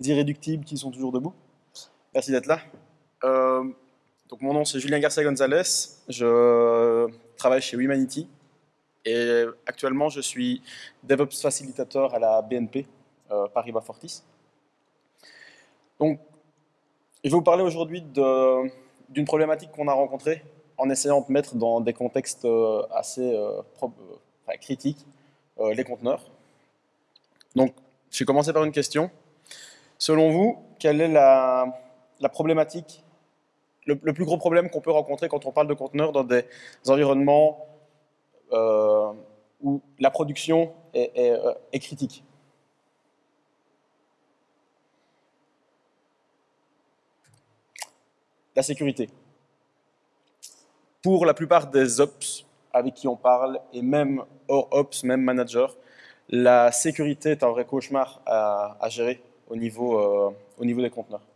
irréductibles qui sont toujours debout. Merci d'être là. Euh, donc mon nom c'est Julien Garcia Gonzalez, je travaille chez Humanity et actuellement je suis DevOps facilitateur à la BNP euh, Paribas Fortis. Donc je vais vous parler aujourd'hui d'une problématique qu'on a rencontrée en essayant de mettre dans des contextes euh, assez euh, critiques les conteneurs. Donc je vais commencer par une question. Selon vous, quelle est la, problématique, le, plus gros problème qu'on peut rencontrer quand on parle de conteneurs dans des environnements euh, où la production est, euh, critique? La sécurité. Pour la plupart des ops avec qui on parle, et même hors ops, même manager, la sécurité est un vrai cauchemar à, gérer au niveau, euh, au niveau des conteneurs.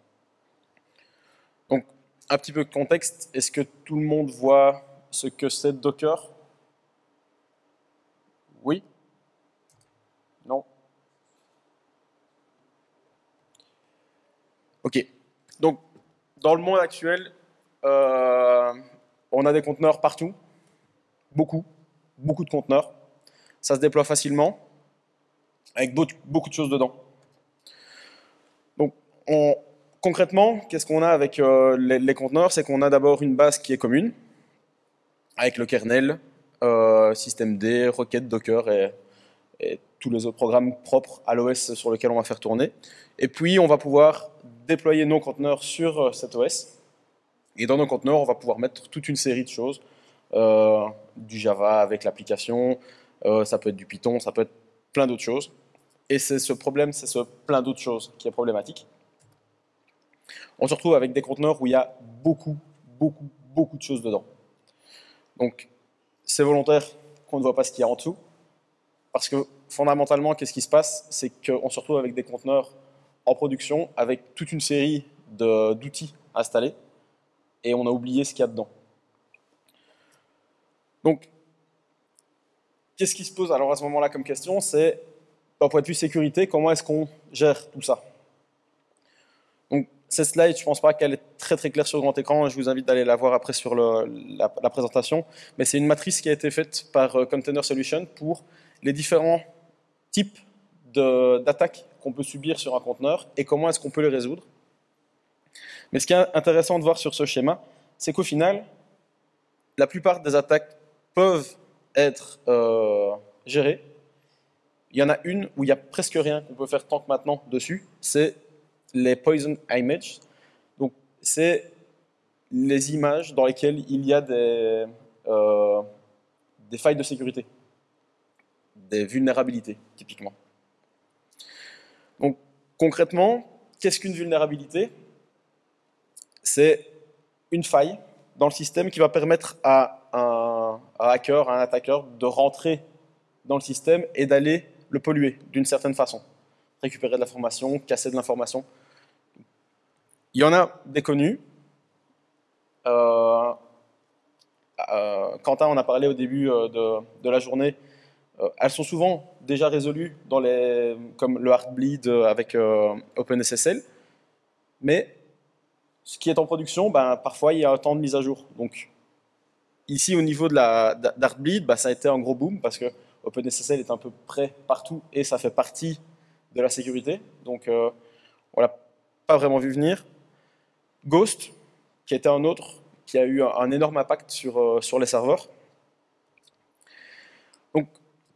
Donc, un petit peu de contexte. Est-ce que tout le monde voit ce que c'est Docker? Oui? Non? Ok. Donc, dans le monde actuel, euh, on a des conteneurs partout. Beaucoup. Beaucoup de conteneurs. Ça se déploie facilement avec beaucoup de choses dedans. Concrètement, qu'est-ce qu'on a avec euh, les, conteneurs? C'est qu'on a d'abord une base qui est commune, avec le kernel, euh, système systemd, Rocket, Docker et, tous les autres programmes propres à l'OS sur lequel on va faire tourner. Et puis, on va pouvoir déployer nos conteneurs sur euh, cet OS. Et dans nos conteneurs, on va pouvoir mettre toute une série de choses, du Java avec l'application, ça peut être du Python, ça peut être plein d'autres choses. Et c'est ce problème, c'est ce plein d'autres choses qui est problématique. On se retrouve avec des conteneurs où il y a beaucoup, beaucoup, beaucoup de choses dedans. Donc, c'est volontaire qu'on ne voit pas ce qu'il y a en dessous. Parce que fondamentalement, qu'est-ce qui se passe? C'est qu'on se retrouve avec des conteneurs en production avec toute une série d'outils installés et on a oublié ce qu'il y a dedans. Donc, qu'est-ce qui se pose alors à ce moment-là comme question? C'est, d'un point de vue sécurité, comment est-ce qu'on gère tout ça? Cette slide, je ne pense pas qu'elle est très très claire sur grand écran, je vous invite d'aller la voir après sur la, présentation, mais c'est une matrice qui a été faite par euh, Container Solution pour les différents types d'attaques qu'on peut subir sur un conteneur et comment est-ce qu'on peut les résoudre. Mais ce qui est intéressant de voir sur ce schéma, c'est qu'au final, la plupart des attaques peuvent être euh, gérée. Il y en a une où il n'y a presque rien qu'on peut faire tant que maintenant dessus, c'est les poison images. Donc, c'est les images dans lesquelles il y a des, euh, des failles de sécurité, des vulnérabilités, typiquement. Donc, concrètement, qu'est-ce qu'une vulnérabilité? C'est une faille dans le système qui va permettre à un, hacker, un attaqueur de rentrer dans le système et d'aller le polluer d'une certaine façon. Récupérer de l'information, casser de l'information. Il y en a des connus. Euh, euh, Quentin en a parlé au début euh, de, la journée. elles sont souvent déjà résolues comme le Heartbleed avec OpenSSL. Mais ce qui est en production, ben, parfois il y a un temps de mise à jour. Donc ici au niveau de d'Artbleed, bah, ça a été un gros boom parce que OpenSSL est un peu prêt partout et ça fait partie de la sécurité. Donc euh, on l'a pas vraiment vu venir. Ghost, qui était un autre, qui a eu un, énorme impact sur, euh, sur les serveurs. Donc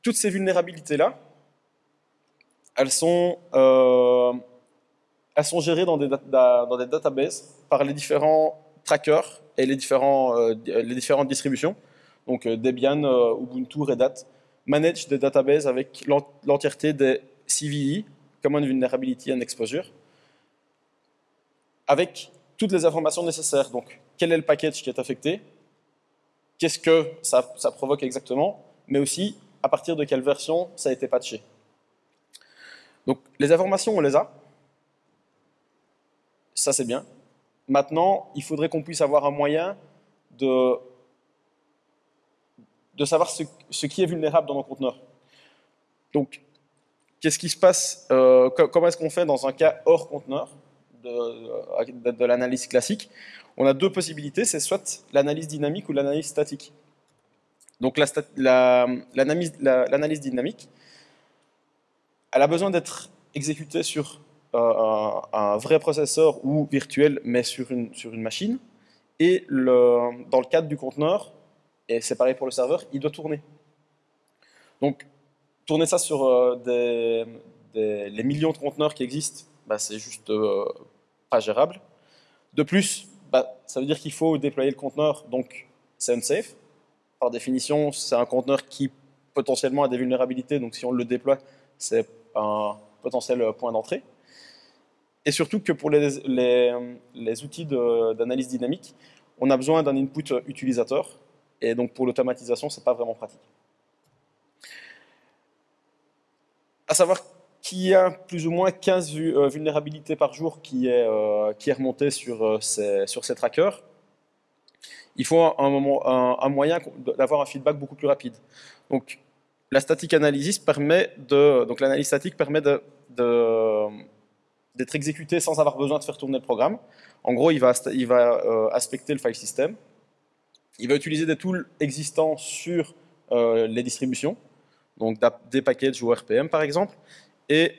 toutes ces vulnérabilités-là, elles sont... Euh, elles sont gérées dans des, dans des databases par les différents trackers et les, différents, euh, les différentes distributions. Donc Debian, Ubuntu, Red Hat managent des databases avec l'entièreté des CVE, Common Vulnerability and Exposure, avec toutes les informations nécessaires. Donc, quel est le package qui est affecté? Qu'est-ce que ça, provoque exactement? Mais aussi, à partir de quelle version ça a été patché. Donc, les informations, on les a. Ça, c'est bien. Maintenant, il faudrait qu'on puisse avoir un moyen de, de savoir ce, qui est vulnérable dans nos conteneurs. Donc, qu'est-ce qui se passe euh, Comment est-ce qu'on fait dans un cas hors conteneur? De, l'analyse classique On a deux possibilités, c'est soit l'analyse dynamique ou l'analyse statique. Donc l'analyse la, la, dynamique, elle a besoin d'être exécutée sur euh, un, vrai processeur ou virtuel, mais sur une, sur une machine. Et dans le cadre du conteneur, et c'est pareil pour le serveur, il doit tourner. Donc, tourner ça sur euh, des, les millions de conteneurs qui existent, bah, c'est juste euh, gérable. De plus, bah, ça veut dire qu'il faut déployer le conteneur, donc c'est unsafe. Par définition, c'est un conteneur qui potentiellement a des vulnérabilités, donc si on le déploie, c'est un potentiel point d'entrée. Et surtout que pour les, outils d'analyse dynamique, on a besoin d'un input utilisateur, et donc pour l'automatisation, c'est pas vraiment pratique. À savoir qu'il y a plus ou moins 15 euh, vulnérabilités par jour qui est, euh, qui est remontée sur, euh, ces, sur trackers, il faut un, moyen d'avoir un feedback beaucoup plus rapide. Donc, la static analysis permet de, donc l'analyse statique permet de, d'être exécuté sans avoir besoin de faire tourner le programme. En gros, il va, il va aspecter le file system. Il va utiliser des tools existants sur les distributions, donc des packages ou RPM par exemple. Et,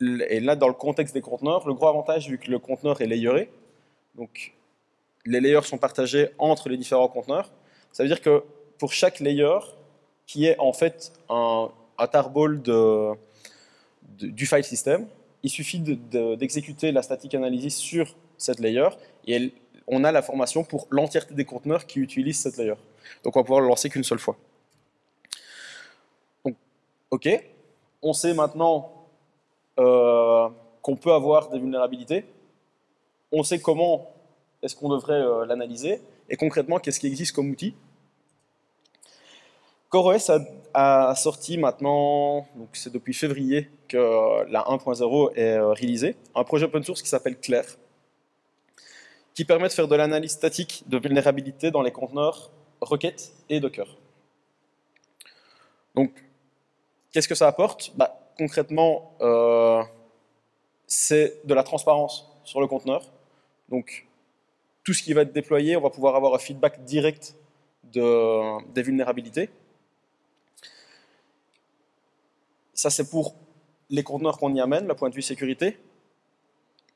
là, dans le contexte des conteneurs, le gros avantage, vu que le conteneur est layeré, donc les layers sont partagés entre les différents conteneurs, ça veut dire que pour chaque layer, qui est en fait un, tarball du file system, il suffit d'exécuter la static analysis sur cette layer et on a l'information pour l'entièreté des conteneurs qui utilisent cette layer. Donc on va pouvoir le lancer qu'une seule fois. Ok, on sait maintenant euh, qu'on peut avoir des vulnérabilités. On sait comment est-ce qu'on devrait euh, l'analyser et concrètement qu'est-ce qui existe comme outil? CoreOS a, sorti maintenant, donc c'est depuis février que la 1.0 est euh, réalisée, un projet open source qui s'appelle Claire, qui permet de faire de l'analyse statique de vulnérabilité dans les conteneurs Requête et Docker. Donc, qu'est-ce que ça apporte? Bah, Concrètement, euh, c'est de la transparence sur le conteneur. Donc, tout ce qui va être déployé, on va pouvoir avoir un feedback direct de, des vulnérabilités. Ça, c'est pour les conteneurs qu'on y amène, le point de vue sécurité.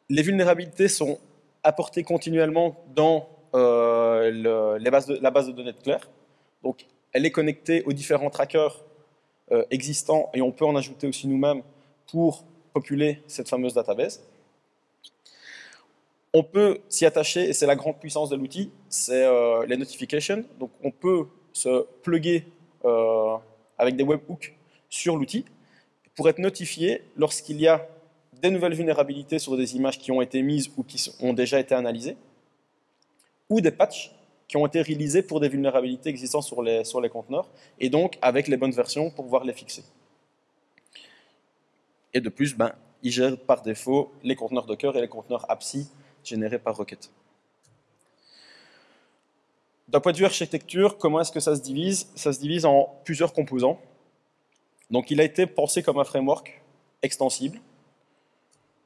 Les vulnérabilités sont apportées continuellement dans euh, la base de données de Claire. Donc, elle est connectée aux différents trackers euh, existants et on peut en ajouter aussi nous-mêmes pour populer cette fameuse database. On peut s'y attacher, et c'est la grande puissance de l'outil, c'est euh, les notifications. Donc on peut se plugger avec des webhooks sur l'outil pour être notifié lorsqu'il y a des nouvelles vulnérabilités sur des images qui ont été mises ou qui ont déjà été analysées, ou des patchs qui ont été réalisés pour des vulnérabilités existantes sur les, sur les conteneurs, et donc avec les bonnes versions pour pouvoir les fixer. Et de plus, ben, il gère par défaut les conteneurs Docker et les conteneurs APSI générés par Rocket. D'un point de vue architecture, comment est-ce que ça se divise? Ça se divise en plusieurs composants. Donc il a été pensé comme un framework extensible.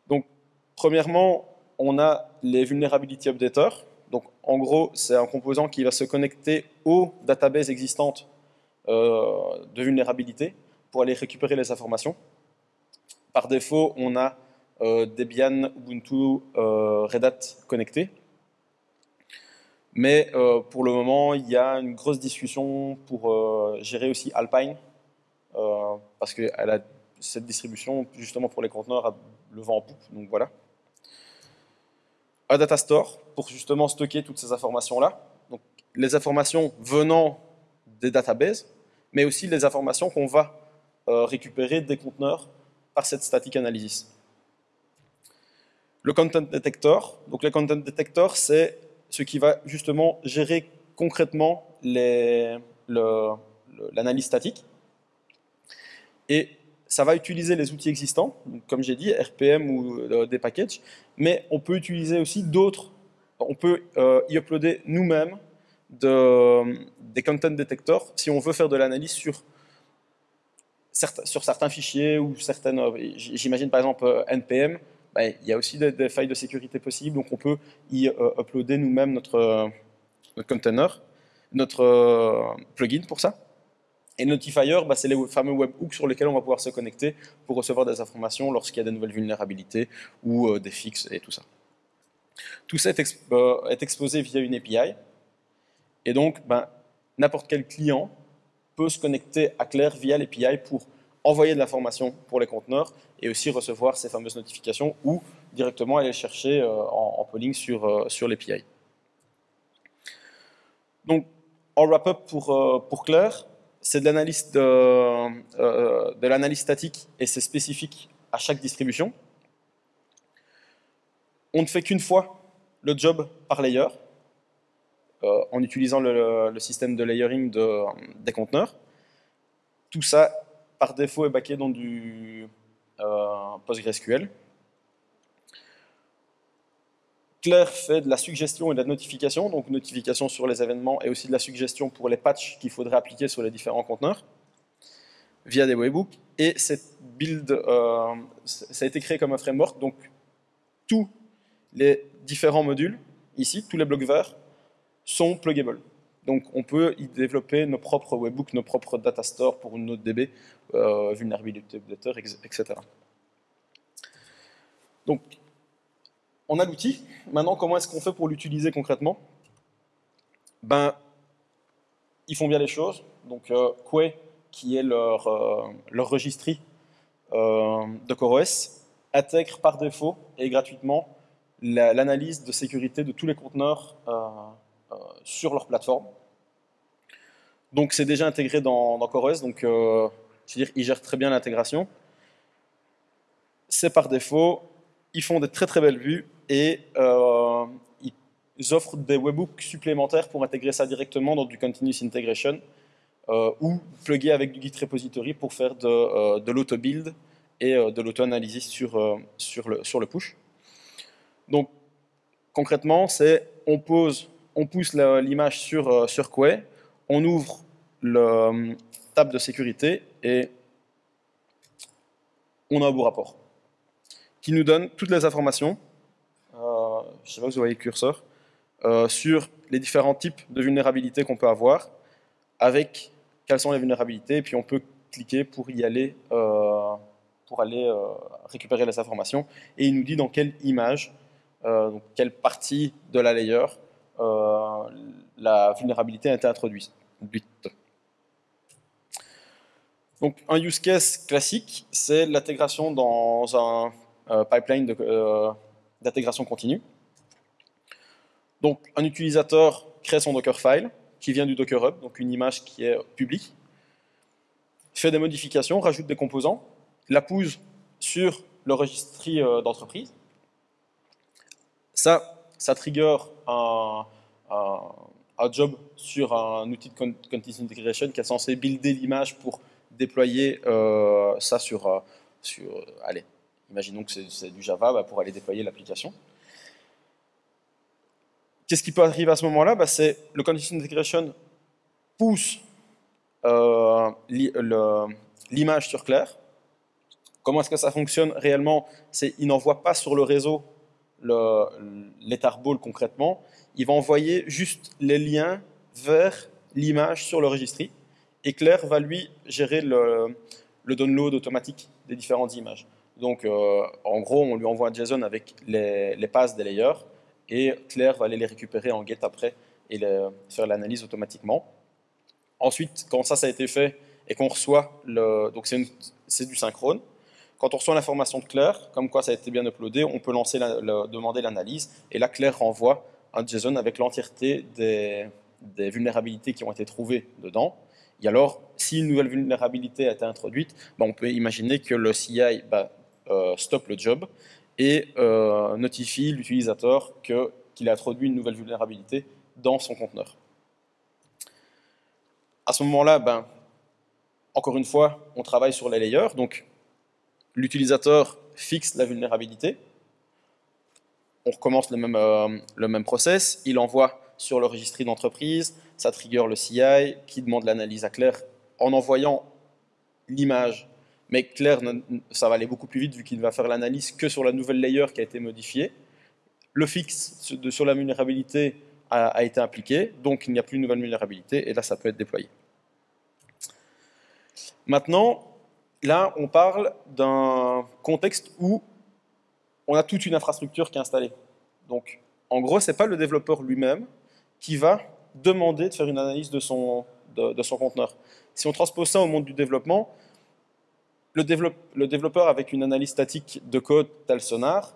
Donc premièrement, on a les vulnerability updaters. Donc en gros, c'est un composant qui va se connecter aux databases existantes euh, de vulnérabilité pour aller récupérer les informations. Par défaut, on a euh, Debian, Ubuntu, euh, Red Hat connectés. Mais pour le moment, il y a une grosse discussion pour gérer aussi Alpine, parce que cette distribution, justement pour les conteneurs, a le vent en poupe, donc voilà. Un data store pour justement stocker toutes ces informations-là. Donc les informations venant des databases, mais aussi les informations qu'on va euh, récupérer des conteneurs par cette static analysis. Le content detector, donc le content detector, c'est ce qui va justement gérer concrètement l'analyse statique. Et ça va utiliser les outils existants, comme j'ai dit, RPM ou euh, des packages, mais on peut utiliser aussi d'autres. On peut euh, y uploader nous-mêmes de, des content detectors si on veut faire de l'analyse sur certains fichiers ou certaines, j'imagine par exemple NPM, ben, il y a aussi des, failles de sécurité possibles, donc on peut y uploader nous-mêmes notre, notre container, notre plugin pour ça. Et Notifier, bah, c'est les fameux webhooks sur lesquels on va pouvoir se connecter pour recevoir des informations lorsqu'il y a des nouvelles vulnérabilités ou euh, des fixes et tout ça. Tout ça est, euh, exposé via une API. Et donc, ben, n'importe quel client peut se connecter à Claire via l'API pour envoyer de l'information pour les conteneurs et aussi recevoir ces fameuses notifications ou directement aller chercher euh, en, polling sur, sur l'API. Donc, en wrap-up pour, pour Claire, c'est de l'analyse de, euh, de l'analyse statique et c'est spécifique à chaque distribution. On ne fait qu'une fois le job par layer euh, en utilisant le, système de layering de, des conteneurs. Tout ça, par défaut, est backé dans du euh, PostgreSQL. Claire fait de la suggestion et de la notification, donc notification sur les événements et aussi de la suggestion pour les patchs qu'il faudrait appliquer sur les différents conteneurs via des webhooks. Et cette build, euh, ça a été créé comme un framework, donc tous les différents modules, ici, tous les blocs verts, sont pluggables. Donc on peut y développer nos propres webhooks, nos propres data stores pour une autre DB, euh, etc. Donc on a l'outil. Maintenant, comment est-ce qu'on fait pour l'utiliser concrètement? Ben, ils font bien les choses. Donc, euh, qui est leur, euh, leur registry euh, de CoreOS, intègre par défaut et gratuitement l'analyse de sécurité de tous les conteneurs euh, sur leur plateforme. Donc, c'est déjà intégré dans, dans CoreOS. Donc, je veux dire, ils gèrent très bien l'intégration. C'est par défaut. Ils font des très très belles vues et euh, ils offrent des webhooks supplémentaires pour intégrer ça directement dans du continuous integration euh, ou plugger avec du Git repository pour faire de, euh, l'auto-build et de l'auto-analysis sur, sur, le, push. Donc concrètement, c'est on on pousse l'image sur, sur Quay, on ouvre le tab de sécurité et on a un beau rapport qui nous donne toutes les informations je ne sais pas si vous voyez le curseur, euh, sur les différents types de vulnérabilités qu'on peut avoir, avec quelles sont les vulnérabilités, et puis on peut cliquer pour y aller, euh, pour aller euh, récupérer les informations, et il nous dit dans quelle image, quelle partie de la layer la vulnérabilité a été introduite. Donc un use case classique, c'est l'intégration dans un pipeline d'intégration continue. Donc, un utilisateur crée son Dockerfile, qui vient du Docker Hub, donc une image qui est publique, fait des modifications, rajoute des composants, la pousse sur le registry euh, d'entreprise. Ça, ça trigger un, job sur un outil de Continuous Integration qui est censé builder l'image pour déployer euh, ça sur, euh, sur... Allez, imaginons que c'est du Java bah, pour aller déployer l'application. Qu'est-ce qui peut arriver à ce moment-là? Bah, C'est le condition integration pousse euh, l'image sur Claire. Comment est-ce que ça fonctionne réellement? C'est il n'envoie pas sur le réseau l'Etarball concrètement. Il va envoyer juste les liens vers l'image sur le registry. Et Claire va lui gérer le, download automatique des différentes images. Donc, euh, en gros, on lui envoie un JSON avec les, les passes des layers et Claire va aller les récupérer en get après et faire l'analyse automatiquement. Ensuite, quand ça, ça a été fait et qu'on reçoit, le, donc c'est du synchrone, quand on reçoit l'information de Claire, comme quoi ça a été bien uploadé, on peut lancer demander l'analyse, et là Claire renvoie un JSON avec l'entièreté des, vulnérabilités qui ont été trouvées dedans. Et alors, si une nouvelle vulnérabilité a été introduite, ben, on peut imaginer que le CI euh, stoppe le job et euh, notifie l'utilisateur qu'il a introduit une nouvelle vulnérabilité dans son conteneur. À ce moment-là, ben, encore une fois, on travaille sur les layers. Donc, l'utilisateur fixe la vulnérabilité. On recommence le même, euh, process. Il envoie sur le registry d'entreprise. Ça trigger le CI qui demande l'analyse à Claire en envoyant l'image, mais Claire, ça va aller beaucoup plus vite vu qu'il va faire l'analyse que sur la nouvelle layer qui a été modifiée. Le fixe sur la vulnérabilité a, été appliqué, donc il n'y a plus de nouvelle vulnérabilité, et là ça peut être déployé. Maintenant, là on parle d'un contexte où on a toute une infrastructure qui est installée. Donc en gros, ce n'est pas le développeur lui-même qui va demander de faire une analyse de son, de, son conteneur. Si on transpose ça au monde du développement, le, développeur avec une analyse statique de code tel Sonar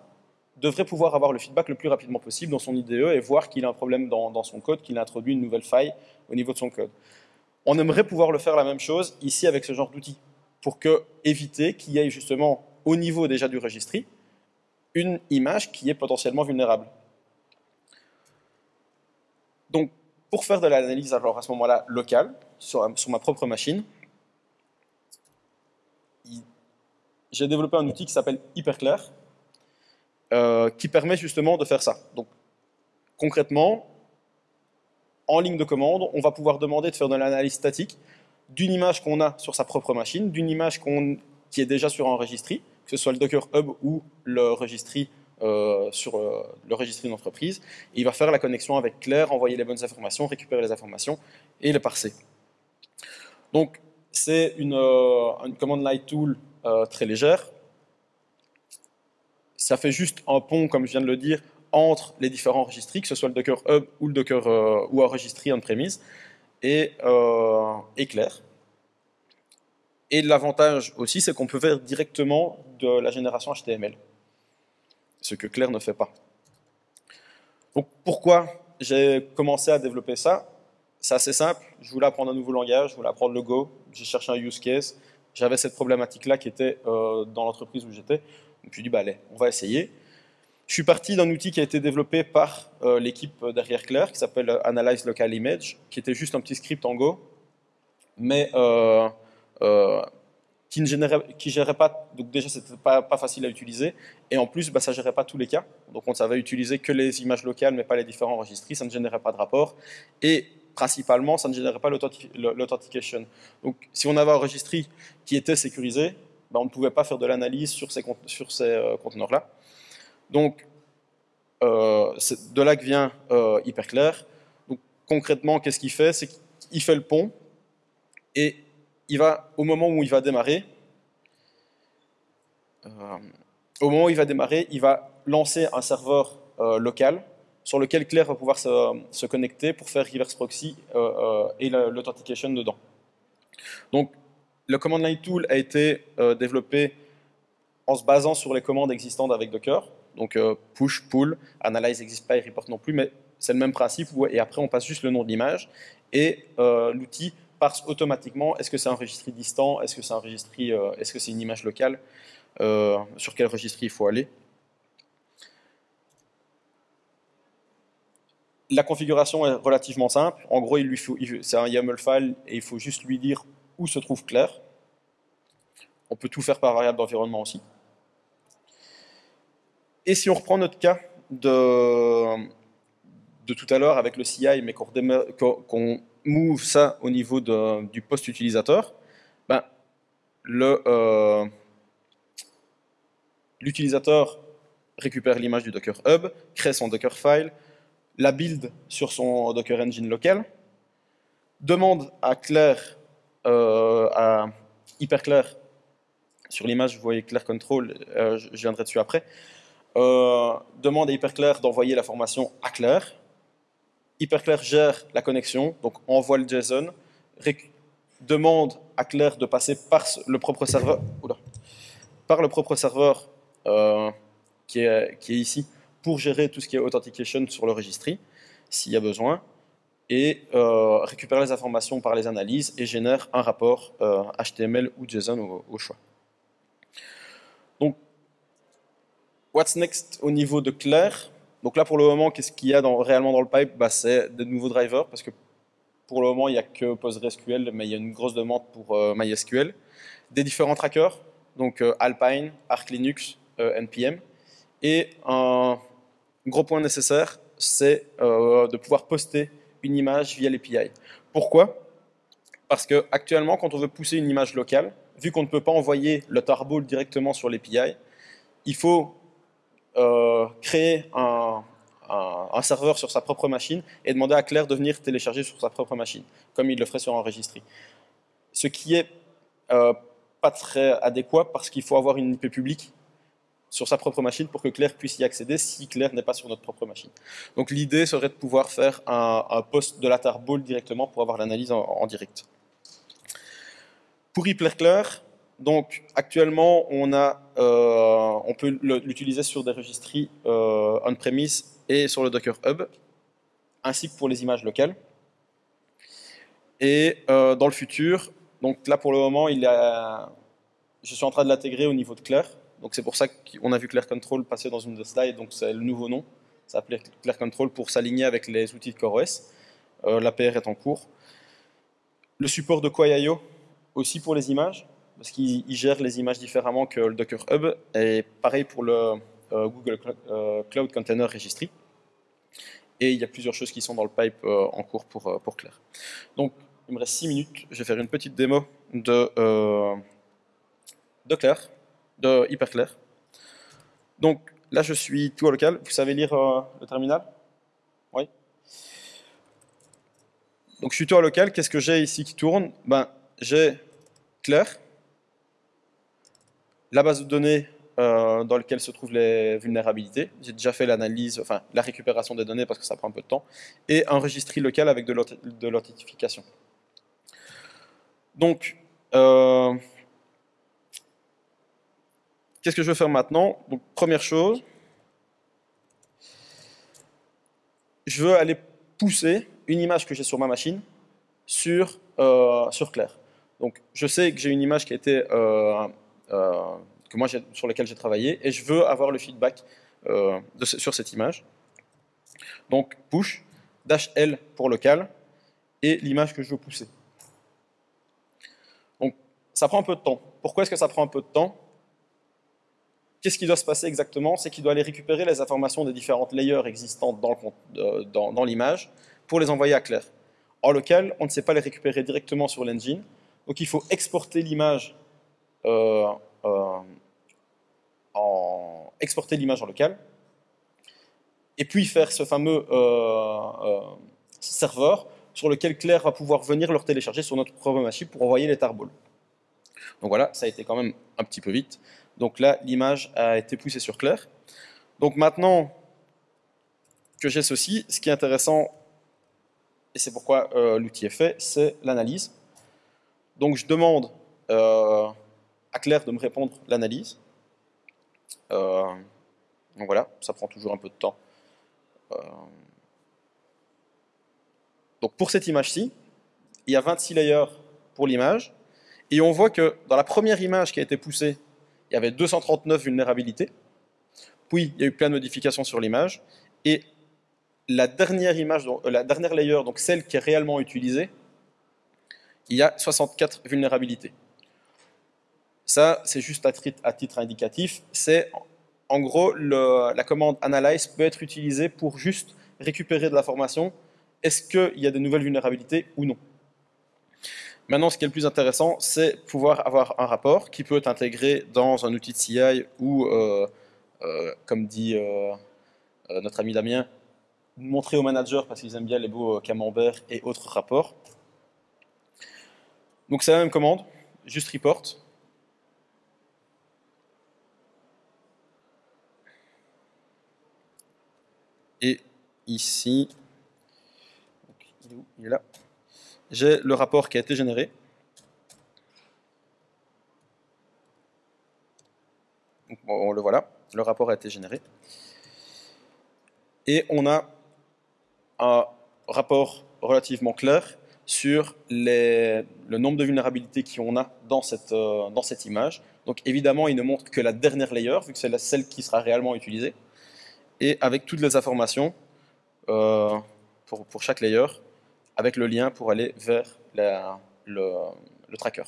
devrait pouvoir avoir le feedback le plus rapidement possible dans son IDE et voir qu'il a un problème dans, son code, qu'il a introduit une nouvelle faille au niveau de son code. On aimerait pouvoir le faire la même chose ici avec ce genre d'outil, pour éviter qu'il y ait justement au niveau déjà du registry une image qui est potentiellement vulnérable. Donc, pour faire de l'analyse, alors à ce moment-là, locale, sur, ma propre machine, j'ai développé un outil qui s'appelle Hyperclair, euh, qui permet justement de faire ça. Donc, concrètement, en ligne de commande, on va pouvoir demander de faire de l'analyse statique d'une image qu'on a sur sa propre machine, d'une image qui est déjà sur un registry, que ce soit le Docker Hub ou le registry euh, sur euh, le d'entreprise. Il va faire la connexion avec Claire, envoyer les bonnes informations, récupérer les informations et les parser. Donc, c'est une, euh, une, command line tool très légère. Ça fait juste un pont, comme je viens de le dire, entre les différents registries, que ce soit le Docker Hub ou le Docker ou un registry on-premise, et, et Claire. Et l'avantage aussi, c'est qu'on peut faire directement de la génération HTML ce que Claire ne fait pas. Donc pourquoi j'ai commencé à développer ça? C'est assez simple, je voulais apprendre un nouveau langage, je voulais apprendre le Go, j'ai cherché un use case, j'avais cette problématique-là qui était euh, dans l'entreprise où j'étais, je me dit, bah allez, on va essayer. Je suis parti d'un outil qui a été développé par euh, l'équipe derrière Claire, qui s'appelle Analyze Local Image, qui était juste un petit script en Go, mais euh, qui ne générait, qui gérait pas, donc déjà c'était pas, pas facile à utiliser, et en plus bah, ça gérait pas tous les cas, donc on savait utiliser que les images locales mais pas les différents enregistrés, ça ne générait pas de rapport, et principalement ça ne générait pas l'authentication. Donc si on avait un registry qui était sécurisé, bah, on ne pouvait pas faire de l'analyse sur ces, euh, conteneurs-là. Donc euh, de là que vient euh, Hyperclair. Donc concrètement, qu'est-ce qu'il fait? C'est qu'il fait le pont, et il va, au moment où il va démarrer, euh, au moment où il va démarrer, il va lancer un serveur euh, local sur lequel Claire va pouvoir se, connecter pour faire reverse proxy euh, et l'authentication dedans. Donc, le command line tool a été développé en se basant sur les commandes existantes avec Docker. Donc, push, pull, analyze pas et report non plus, mais c'est le même principe. et après, on passe juste le nom de l'image. Et l'outil parse automatiquement, est-ce que c'est un registre distant, est-ce que c'est un euh, est-ce une image locale, euh, sur quel registre il faut aller? La configuration est relativement simple. En gros, il c'est un YAML file et il faut juste lui dire où se trouve Claire. On peut tout faire par variable d'environnement aussi. Et si on reprend notre cas de, de tout à l'heure avec le CI, mais qu'on move ça au niveau du post utilisateur, ben, euh, l'utilisateur récupère l'image du Docker Hub, crée son Docker file, la build sur son Docker Engine local, demande à Claire, euh, à Hyperclair, sur l'image vous voyez Claire Control, euh, je viendrai dessus après, demande à Hyperclair d'envoyer la formation à Claire, Hyperclair gère la connexion, donc envoie le JSON, demande à Claire de passer par le propre serveur, par le propre serveur euh, qui, est, ici pour gérer tout ce qui est authentication sur le registry, s'il y a besoin, et euh, récupère les informations par les analyses et génère un rapport HTML euh, ou JSON au, choix. Donc, what's next au niveau de Claire? Donc là, pour le moment, qu'est-ce qu'il y a réellement dans le pipe? Bah, C'est de nouveaux drivers, parce que pour le moment, il n'y a que PostgreSQL, mais il y a une grosse demande pour euh, MySQL. Des différents trackers, donc euh, Alpine, Arc Linux, NPM. Et un gros point nécessaire, c'est de pouvoir poster une image via l'API. Pourquoi? Parce que actuellement, quand on veut pousser une image locale, vu qu'on ne peut pas envoyer le tarball directement sur l'API, il faut euh, créer un, un, serveur sur sa propre machine et demander à Claire de venir télécharger sur sa propre machine, comme il le ferait sur un registry. Ce qui est euh, pas très adéquat parce qu'il faut avoir une IP publique sur sa propre machine pour que Claire puisse y accéder si Claire n'est pas sur notre propre machine. Donc l'idée serait de pouvoir faire un, post de la tarball directement pour avoir l'analyse en, direct. Pour Claire, donc actuellement on, euh, peut l'utiliser sur des registries euh, on-premise et sur le Docker Hub, ainsi que pour les images locales. Et euh, dans le futur, donc là pour le moment, je suis en train de l'intégrer au niveau de Claire. Donc c'est pour ça qu'on a vu Claire Control passer dans une des slides, donc c'est le nouveau nom. Ça s'appelait Claire Control pour s'aligner avec les outils de CoreOS. Euh, L'APR est en cours. Le support de Quay.io aussi pour les images, parce qu'il gère les images différemment que le Docker Hub, et pareil pour le euh, Google euh, Cloud Container Registry. Et il y a plusieurs choses qui sont dans le pipe en cours pour, pour Claire. Donc, il me reste 6 minutes. Je vais faire une petite démo de, de Claire, de Hyperclair. Donc, là, je suis tout au local. Vous savez lire le terminal? Oui donc je suis tout à local, qu'est-ce que j'ai ici qui tourne? Ben, J'ai Claire, la base de données euh, dans lequel se trouvent les vulnérabilités. J'ai déjà fait l'analyse, enfin la récupération des données parce que ça prend un peu de temps, et un registry local avec de l'authentification. Donc, euh, qu'est-ce que je vais faire maintenant? Première chose, je veux aller pousser une image que j'ai sur ma machine sur, euh, sur Claire. Donc, je sais que j'ai une image qui a été que moi, sur lesquels j'ai travaillé, et je veux avoir le feedback euh, sur cette image. Donc, push, dash L pour local, et l'image que je veux pousser. Donc, ça prend un peu de temps. Pourquoi est-ce que ça prend un peu de temps? Qu'est-ce qui doit se passer exactement? C'est qu'il doit aller récupérer les informations des différentes layers existantes dans l'image pour les envoyer à Claire. En local, on ne sait pas les récupérer directement sur l'engine, donc il faut exporter l'image euh, euh, en en local, et puis faire ce fameux euh, euh, serveur sur lequel Claire va pouvoir venir le télécharger sur notre propre machine pour envoyer les tarballs. Donc voilà, ça a été quand même un petit peu vite. Donc là, l'image a été poussée sur Claire. Donc maintenant que j'ai ceci, ce qui est intéressant, et c'est pourquoi l'outil est fait, c'est l'analyse. Donc je demande à Claire de me répondre l'analyse. Euh, donc voilà, ça prend toujours un peu de temps. Euh, donc pour cette image-ci, il y a 26 layers pour l'image, et on voit que dans la première image qui a été poussée, il y avait 239 vulnérabilités, puis il y a eu plein de modifications sur l'image, et la dernière image, euh, la dernière layer, donc celle qui est réellement utilisée, il y a 64 vulnérabilités. Ça, c'est juste à, titre indicatif. C'est en gros, la commande analyze peut être utilisée pour juste récupérer de l'information. Est-ce qu'il y a de nouvelles vulnérabilités ou non? Maintenant, ce qui est le plus intéressant, c'est pouvoir avoir un rapport qui peut être intégré dans un outil de CI ou, euh, euh, comme dit euh, notre ami Damien, montrer aux managers parce qu'ils aiment bien les beaux camemberts et autres rapports. Donc c'est la même commande, juste report. Et ici, il est là, j'ai le rapport qui a été généré. on le voilà, le rapport a été généré. Et on a un rapport relativement clair sur le nombre de vulnérabilités qu'on a dans cette, euh, dans cette image. Donc évidemment, il ne montre que la dernière layer, vu que c'est celle qui sera réellement utilisée et avec toutes les informations euh, pour, pour, chaque layer, avec le lien pour aller vers le, tracker.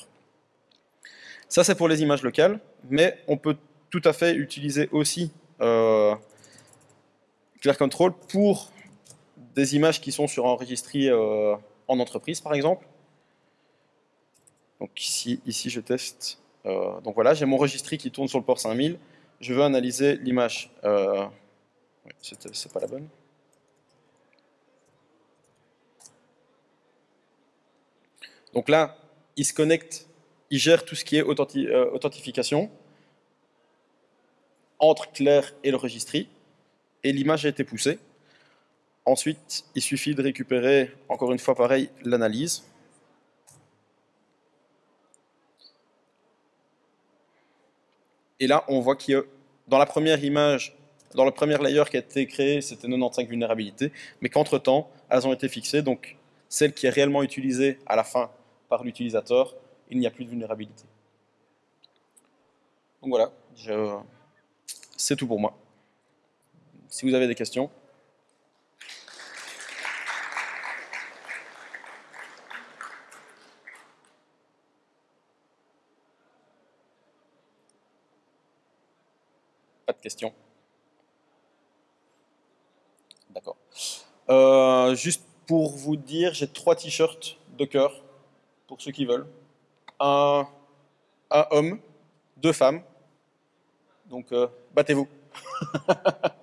Ça, c'est pour les images locales, mais on peut tout à fait utiliser aussi euh, Clear Control pour des images qui sont sur un registry euh, en entreprise, par exemple. Donc ici, ici je teste. Euh, donc voilà, j'ai mon registry qui tourne sur le port 5000. Je veux analyser l'image. Euh, c'est pas la bonne. Donc là, il se connecte, il gère tout ce qui est euh, authentification entre Claire et le registry, et l'image a été poussée. Ensuite, il suffit de récupérer, encore une fois pareil, l'analyse. Et là, on voit qu'il y a, dans la première image, dans le premier layer qui a été créé, c'était 95 vulnérabilités, mais qu'entre-temps, elles ont été fixées. Donc, celle qui est réellement utilisée à la fin par l'utilisateur, il n'y a plus de vulnérabilité. Donc voilà, c'est tout pour moi. Si vous avez des questions. Pas de questions. D'accord. Euh, juste pour vous dire, j'ai trois t-shirts Docker pour ceux qui veulent. Un, homme, deux femmes. Donc, euh, battez-vous.